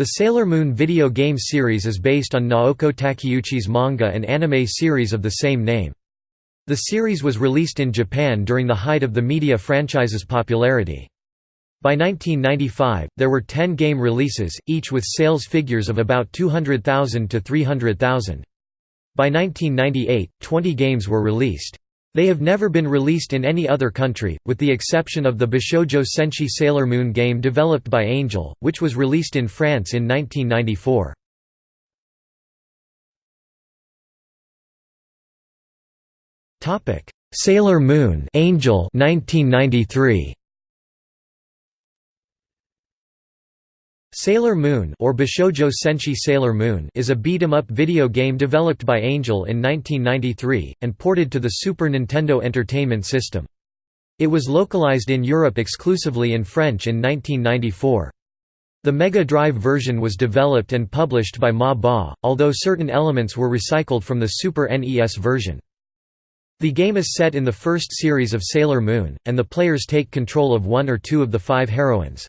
The Sailor Moon video game series is based on Naoko Takeuchi's manga and anime series of the same name. The series was released in Japan during the height of the media franchise's popularity. By 1995, there were 10 game releases, each with sales figures of about 200,000 to 300,000. By 1998, 20 games were released. They have never been released in any other country, with the exception of the Bishojo Senshi Sailor Moon game developed by Angel, which was released in France in 1994. Sailor Moon Angel 1993 Sailor Moon or Bishoujo Senshi Sailor Moon is a beat-em-up video game developed by Angel in 1993, and ported to the Super Nintendo Entertainment System. It was localized in Europe exclusively in French in 1994. The Mega Drive version was developed and published by Ma Ba, although certain elements were recycled from the Super NES version. The game is set in the first series of Sailor Moon, and the players take control of one or two of the five heroines.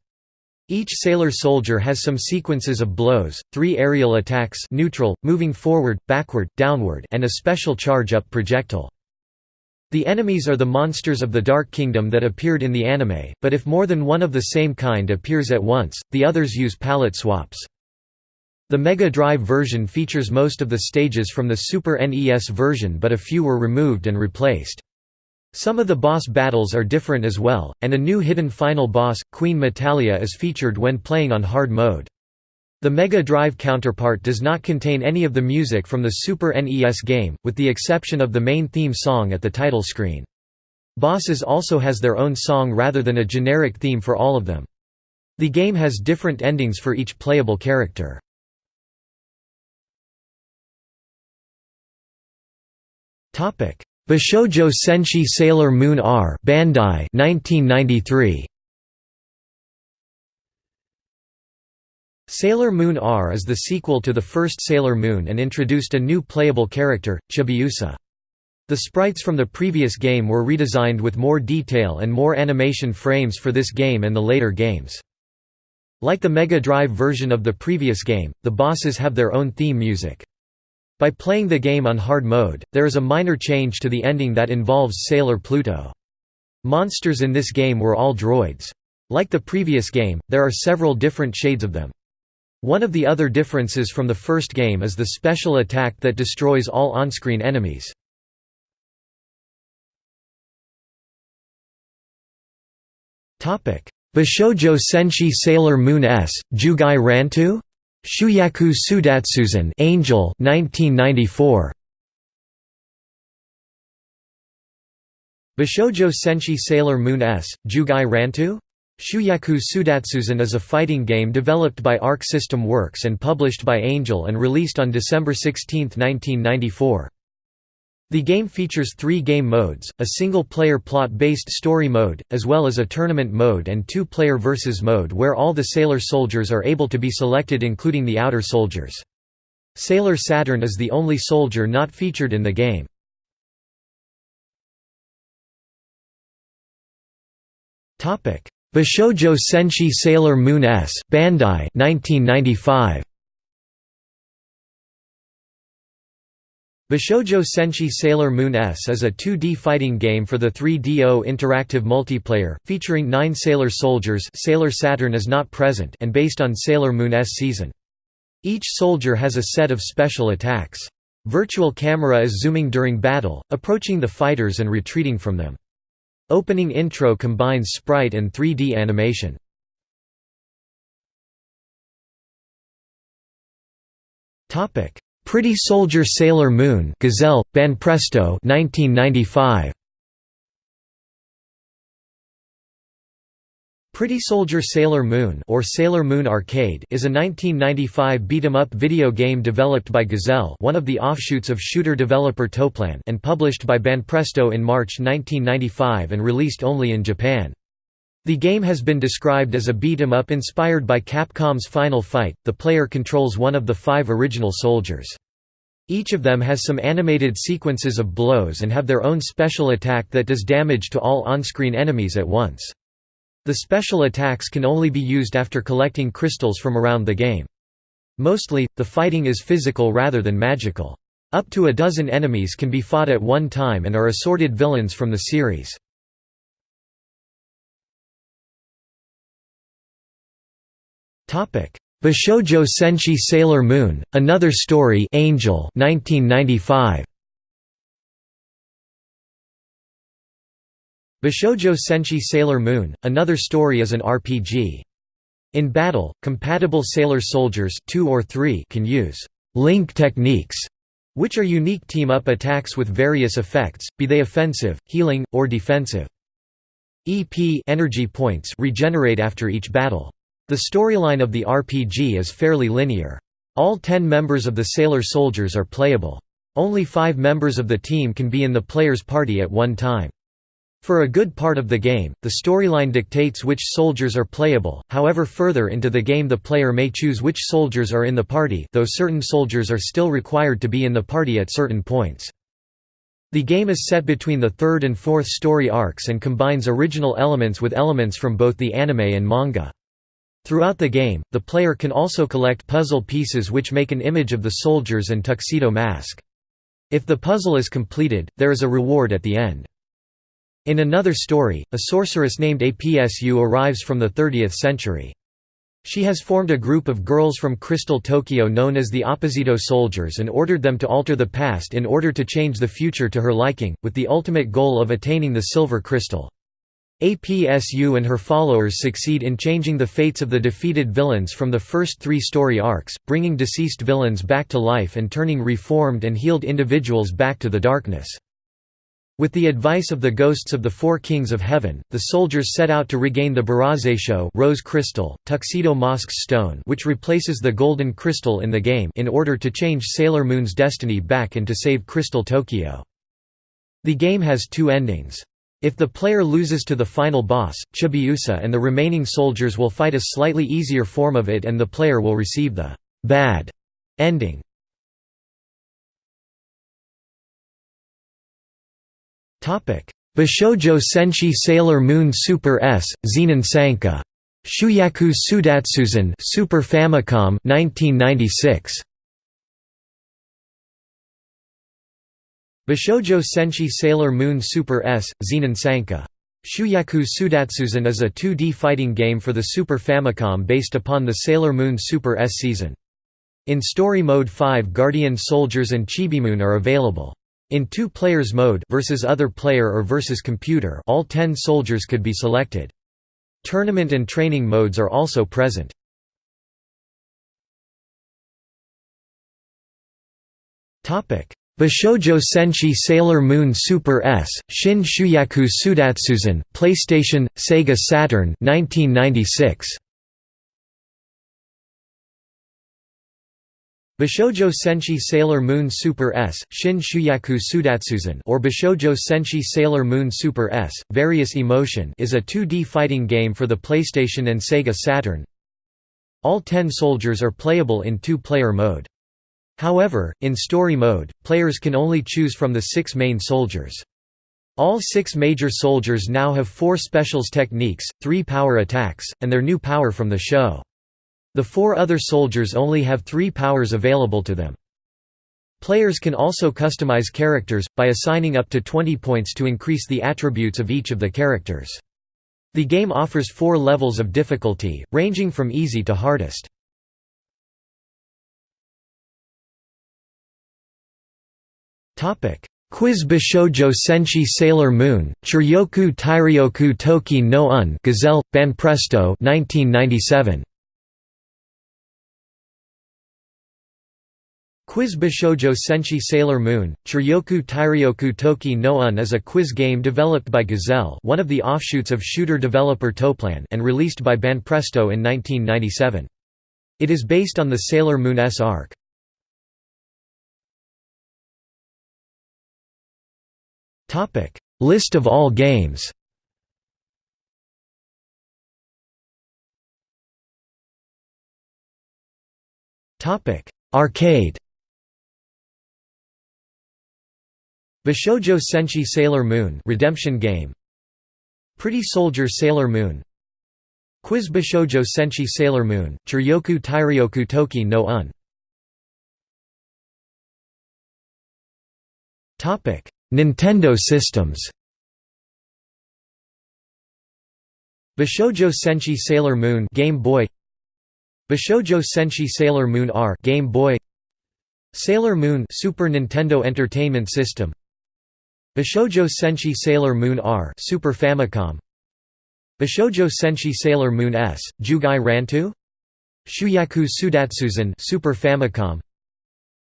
Each sailor soldier has some sequences of blows, three aerial attacks neutral, moving forward, backward, downward and a special charge-up projectile. The enemies are the monsters of the Dark Kingdom that appeared in the anime, but if more than one of the same kind appears at once, the others use palette swaps. The Mega Drive version features most of the stages from the Super NES version but a few were removed and replaced. Some of the boss battles are different as well, and a new hidden final boss, Queen Metalia is featured when playing on hard mode. The Mega Drive counterpart does not contain any of the music from the Super NES game, with the exception of the main theme song at the title screen. Bosses also has their own song rather than a generic theme for all of them. The game has different endings for each playable character. Topic: Bishoujo Senshi Sailor Moon R Bandai 1993 Sailor Moon R is the sequel to the first Sailor Moon and introduced a new playable character, Chibiusa. The sprites from the previous game were redesigned with more detail and more animation frames for this game and the later games. Like the Mega Drive version of the previous game, the bosses have their own theme music. By playing the game on hard mode, there is a minor change to the ending that involves Sailor Pluto. Monsters in this game were all droids. Like the previous game, there are several different shades of them. One of the other differences from the first game is the special attack that destroys all on-screen enemies. Bishoujo Senshi Sailor Moon S, Jugai Rantu? Shuyaku Sudatsuzan Angel 1994 Bishoujo Senshi Sailor Moon S, Jugai Rantu? Shuyaku Sudatsuzan is a fighting game developed by Arc System Works and published by Angel and released on December 16, 1994. The game features three game modes, a single-player plot-based story mode, as well as a tournament mode and two-player versus mode where all the Sailor soldiers are able to be selected including the outer soldiers. Sailor Saturn is the only soldier not featured in the game. Bishoujo Senshi Sailor Moon S Bandai 1995 Bishoujo Senshi Sailor Moon S is a 2D fighting game for the 3DO interactive multiplayer, featuring nine Sailor soldiers Sailor Saturn is not present and based on Sailor Moon S season. Each soldier has a set of special attacks. Virtual camera is zooming during battle, approaching the fighters and retreating from them. Opening intro combines sprite and 3D animation. Pretty Soldier Sailor Moon Gazelle, Banpresto 1995. Pretty Soldier Sailor Moon or Sailor Moon Arcade is a 1995 beat-em-up video game developed by Gazelle one of the offshoots of shooter developer Toaplan and published by Banpresto in March 1995 and released only in Japan. The game has been described as a beat-em-up inspired by Capcom's Final Fight. The player controls one of the five original soldiers. Each of them has some animated sequences of blows and have their own special attack that does damage to all on-screen enemies at once. The special attacks can only be used after collecting crystals from around the game. Mostly, the fighting is physical rather than magical. Up to a dozen enemies can be fought at one time and are assorted villains from the series. Bishoujo Senshi Sailor Moon, Another Story Angel 1995. Bishoujo Senshi Sailor Moon, Another Story is an RPG. In battle, compatible sailor soldiers two or three can use «link techniques», which are unique team-up attacks with various effects, be they offensive, healing, or defensive. EP energy points regenerate after each battle. The storyline of the RPG is fairly linear. All ten members of the Sailor Soldiers are playable. Only five members of the team can be in the player's party at one time. For a good part of the game, the storyline dictates which soldiers are playable, however further into the game the player may choose which soldiers are in the party though certain soldiers are still required to be in the party at certain points. The game is set between the third and fourth story arcs and combines original elements with elements from both the anime and manga. Throughout the game, the player can also collect puzzle pieces which make an image of the soldiers and tuxedo mask. If the puzzle is completed, there is a reward at the end. In another story, a sorceress named Apsu arrives from the 30th century. She has formed a group of girls from Crystal Tokyo known as the Opposito Soldiers and ordered them to alter the past in order to change the future to her liking, with the ultimate goal of attaining the Silver Crystal. APSU and her followers succeed in changing the fates of the defeated villains from the first three story arcs, bringing deceased villains back to life and turning reformed and healed individuals back to the darkness. With the advice of the ghosts of the four kings of heaven, the soldiers set out to regain the Barazesho rose crystal, Tuxedo Mask's stone which replaces the golden crystal in the game in order to change Sailor Moon's destiny back and to save Crystal Tokyo. The game has two endings. If the player loses to the final boss, Chibiusa and the remaining soldiers will fight a slightly easier form of it and the player will receive the «bad» ending. Bishoujo Senshi Sailor Moon Super S, Zenin Sanka. Shuyaku Sudatsuzan Super Famicom 1996. Bishoujo Senshi Sailor Moon Super S, Zenin Sanka. Shuyaku Sudatsuzan is a 2D fighting game for the Super Famicom based upon the Sailor Moon Super S season. In Story Mode 5 Guardian Soldiers and Chibimoon are available. In two players mode versus other player or versus computer all 10 soldiers could be selected. Tournament and training modes are also present. Topic: Bishoujo Senshi Sailor Moon Super S, Shin Shuyaku Sudatsuzan, PlayStation, Sega Saturn 1996. Bishoujo Senshi Sailor Moon Super S, Shin Shuyaku Sudatsuzan or Bishoujo Senshi Sailor Moon Super S, Various Emotion is a 2D fighting game for the PlayStation and Sega Saturn. All ten soldiers are playable in two-player mode. However, in story mode, players can only choose from the six main soldiers. All six major soldiers now have four specials techniques, three power attacks, and their new power from the show. The four other soldiers only have three powers available to them. Players can also customize characters, by assigning up to 20 points to increase the attributes of each of the characters. The game offers four levels of difficulty, ranging from easy to hardest. Quiz Bishojo Senshi Sailor Moon, Chiryoku Tairyoku Toki no Un Gazelle, Banpresto 1997. Quiz Bishoujo Senshi Sailor Moon, Chiryoku Tairyoku Toki no Un is a quiz game developed by Gazelle one of the offshoots of shooter developer Toaplan and released by Banpresto in 1997. It is based on the Sailor Moon S arc. Topic: List of all games. Topic: Arcade. Bishoujo Senshi Sailor Moon Redemption Game. Pretty Soldier Sailor Moon Quiz Bishoujo Senshi Sailor Moon, Chiryoku Tairyoku Toki no Un. Nintendo systems. Bishoujo Senshi Sailor Moon Game Boy. Bishoujo Senshi Sailor Moon R Game Boy. Sailor Moon Super Nintendo Entertainment System. Bishoujo Senshi Sailor Moon R Super Famicom. Bishoujo Senshi Sailor Moon S Jugai Rantu. Shuyaku Sudatsuzan Super Famicom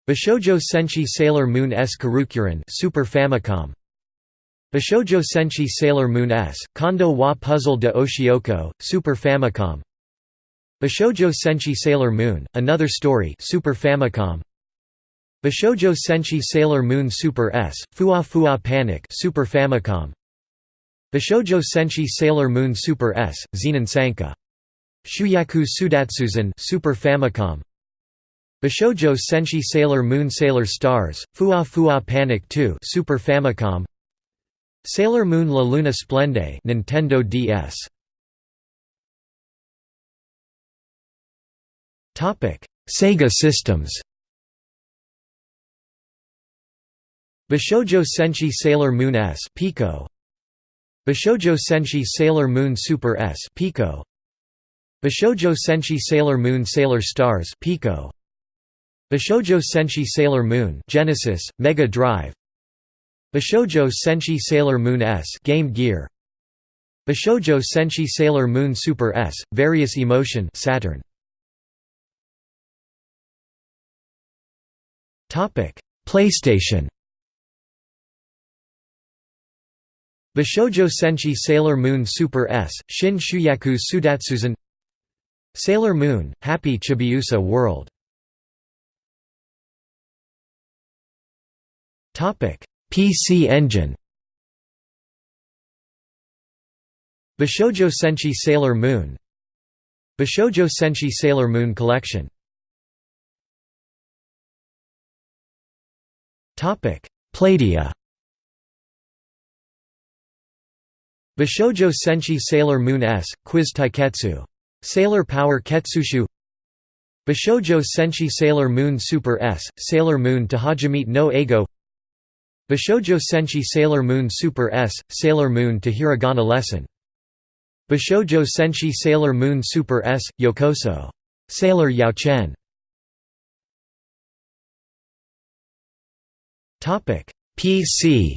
Bishoujo Senshi Sailor Moon S. Kurukkurin Super Famicom. Bishoujo Senshi Sailor Moon S Kondo wa Puzzle de Oshioko Super Famicom. Bishoujo Senshi Sailor Moon Another Story Super Famicom. Bishoujo Senshi Sailor Moon Super S, Fua Fua Panic Super Famicom. Bishoujo Senshi Sailor Moon Super S, Zenin Sanka. Shuyaku Sudatsuzan Super Famicom Bishoujo Senshi Sailor Moon Sailor Stars, Fua Fua Panic 2 Super Famicom. Sailor Moon La Luna Splende Nintendo DS Sega systems. Bishojo Senshi Sailor Moon S Pico. Bishojo Senshi Sailor Moon Super S Pico. Bishojo Senshi Sailor Moon Sailor Stars Pico Bishoujo Senshi Sailor Moon Genesis Mega Drive. Bishoujo Senshi Sailor Moon S Game Gear. Bishoujo Senshi Sailor Moon Super S Various Emotion Saturn. Topic PlayStation. Bishoujo Senshi Sailor Moon Super S, Shin Shuyaku Sudatsuzan. Sailor Moon, Happy Chibiusa World PC Engine. Bishoujo Senshi Sailor Moon. Bishoujo Senshi Sailor Moon Collection. Playdia Bishoujo Senshi Sailor Moon S, Quiz Taiketsu. Sailor Power Ketsushu. Bishoujo Senshi Sailor Moon Super S, Sailor Moon to Hajimete no Eigo Bishoujo Senshi Sailor Moon Super S, Sailor Moon to Hiragana Lesson. Bishoujo Senshi Sailor Moon Super S, Yokoso. Sailor Yaochen PC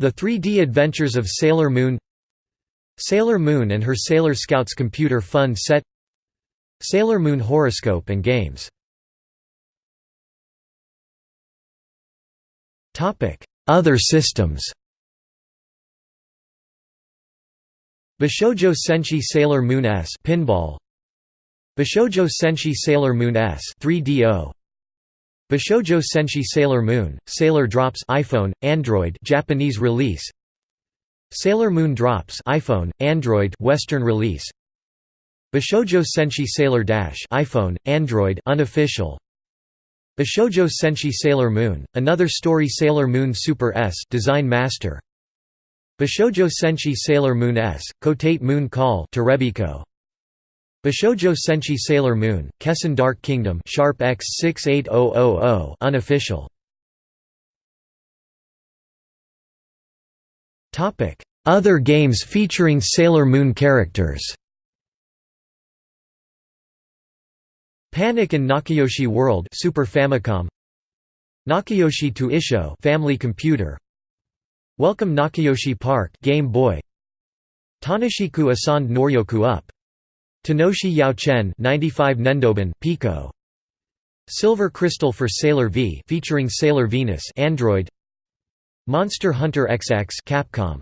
The 3D Adventures of Sailor Moon. Sailor Moon and her Sailor Scouts computer fun set. Sailor Moon horoscope and games Other systems Bishoujo Senshi Sailor Moon S pinball. Bishoujo Senshi Sailor Moon S 3DO Bishoujo Senshi Sailor Moon, Sailor Drops iPhone, Android Japanese release. Sailor Moon Drops iPhone, Android Western release. Bishoujo Senshi Sailor Dash iPhone, Android unofficial Bishoujo Senshi Sailor Moon, Another Story Sailor Moon Super S Design Master Bishoujo Senshi Sailor Moon S, Kotate Moon Call Terebiko Bishoujo Senshi Sailor Moon, Kessen Dark Kingdom Sharp X68000 unofficial. Topic: Other games featuring Sailor Moon characters. Panic and Nakayoshi World Super Famicom. Nakayoshi to Isho Family Computer. Welcome Nakayoshi Park Game Boy. Tanishiku Asand Noryoku Up Tanoshi Yaochen 95 Nendoban Pico Silver Crystal for Sailor V featuring Sailor Venus Android Monster Hunter XX Capcom